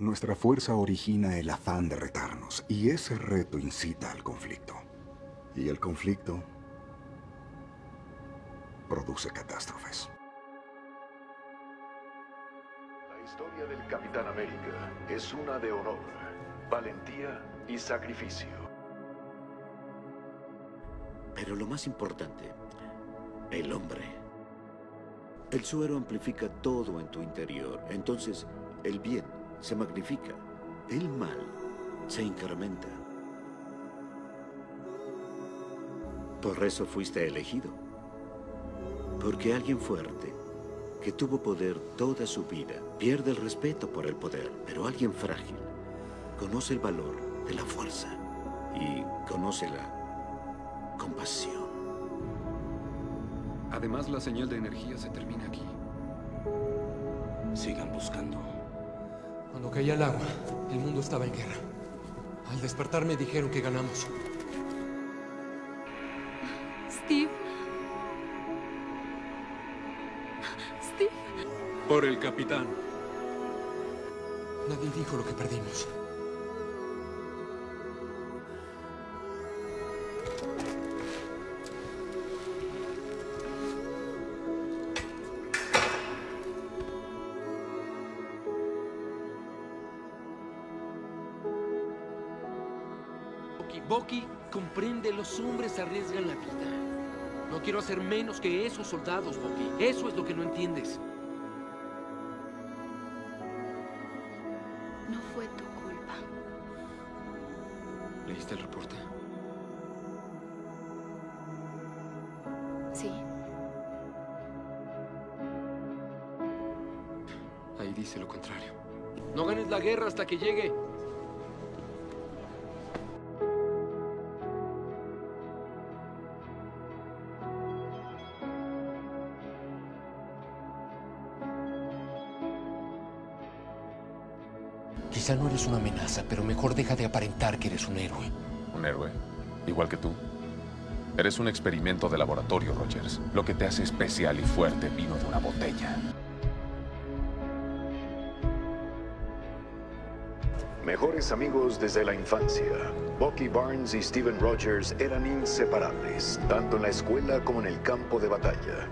Nuestra fuerza origina el afán de retarnos, y ese reto incita al conflicto. Y el conflicto produce catástrofes. La historia del Capitán América es una de honor, valentía y sacrificio. Pero lo más importante, el hombre. El suero amplifica todo en tu interior. Entonces, el bien se magnifica. El mal se incrementa. Por eso fuiste elegido. Porque alguien fuerte, que tuvo poder toda su vida, pierde el respeto por el poder. Pero alguien frágil conoce el valor de la fuerza y conoce la compasión. Además, la señal de energía se termina aquí. Sigan buscando. Cuando caía el agua, el mundo estaba en guerra. Al despertar me dijeron que ganamos. Steve. Steve. Por el capitán. Nadie dijo lo que perdimos. Bucky, comprende, los hombres arriesgan la vida. No quiero hacer menos que esos soldados, Bucky. Eso es lo que no entiendes. No fue tu culpa. ¿Leíste el reporte? Sí. Ahí dice lo contrario. No ganes la guerra hasta que llegue. Quizá no eres una amenaza, pero mejor deja de aparentar que eres un héroe. Un héroe, igual que tú. Eres un experimento de laboratorio, Rogers. Lo que te hace especial y fuerte vino de una botella. Mejores amigos desde la infancia. Bucky Barnes y Steven Rogers eran inseparables, tanto en la escuela como en el campo de batalla.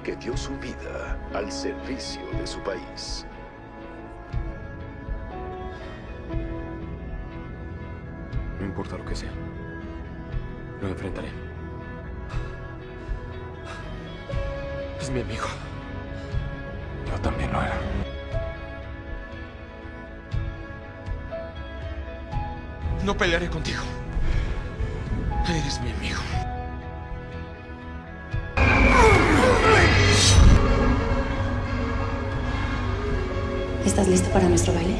Porque dio su vida al servicio de su país. No importa lo que sea. Lo enfrentaré. Es mi amigo. Yo también lo era. No pelearé contigo. Eres mi amigo. ¿Estás listo para nuestro baile?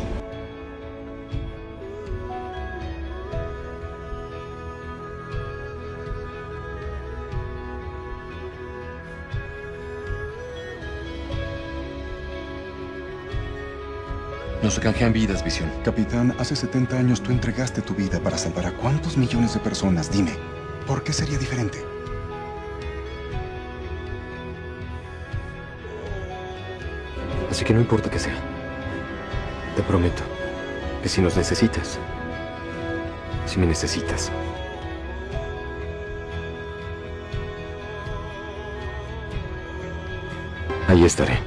No se canjean vidas, Visión. Capitán, hace 70 años tú entregaste tu vida para salvar a cuántos millones de personas. Dime, ¿por qué sería diferente? Así que no importa que sea. Te prometo que si nos necesitas, si me necesitas, ahí estaré.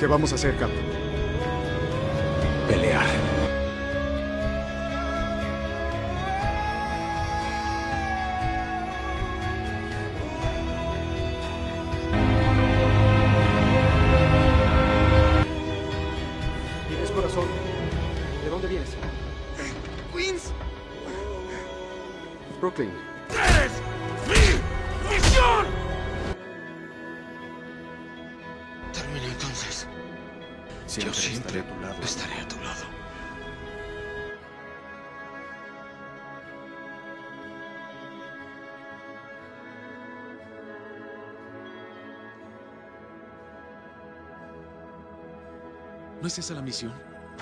¿Qué vamos a hacer, Cap? Pelear. ¿Tienes corazón? ¿De dónde vienes? ¡Queens! Brooklyn. ¡Eres mi misión! Termina entonces. Yo siempre estaré a tu lado. estaré a tu lado. ¿No es esa la misión?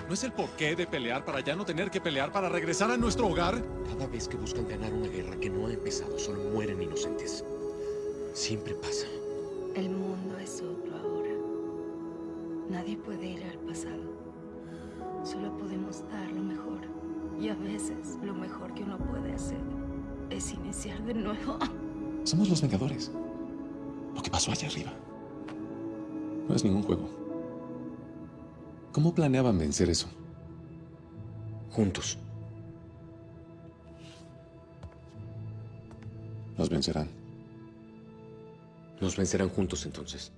¿No es el porqué de pelear para ya no tener que pelear para regresar a nuestro hogar? Cada vez que buscan ganar una guerra que no ha empezado, solo mueren inocentes. Siempre pasa. El mundo es otro. Nadie puede ir al pasado. Solo podemos dar lo mejor. Y a veces lo mejor que uno puede hacer es iniciar de nuevo. Somos los Vengadores. Lo que pasó allá arriba. No es ningún juego. ¿Cómo planeaban vencer eso? Juntos. Nos vencerán. Nos vencerán juntos entonces.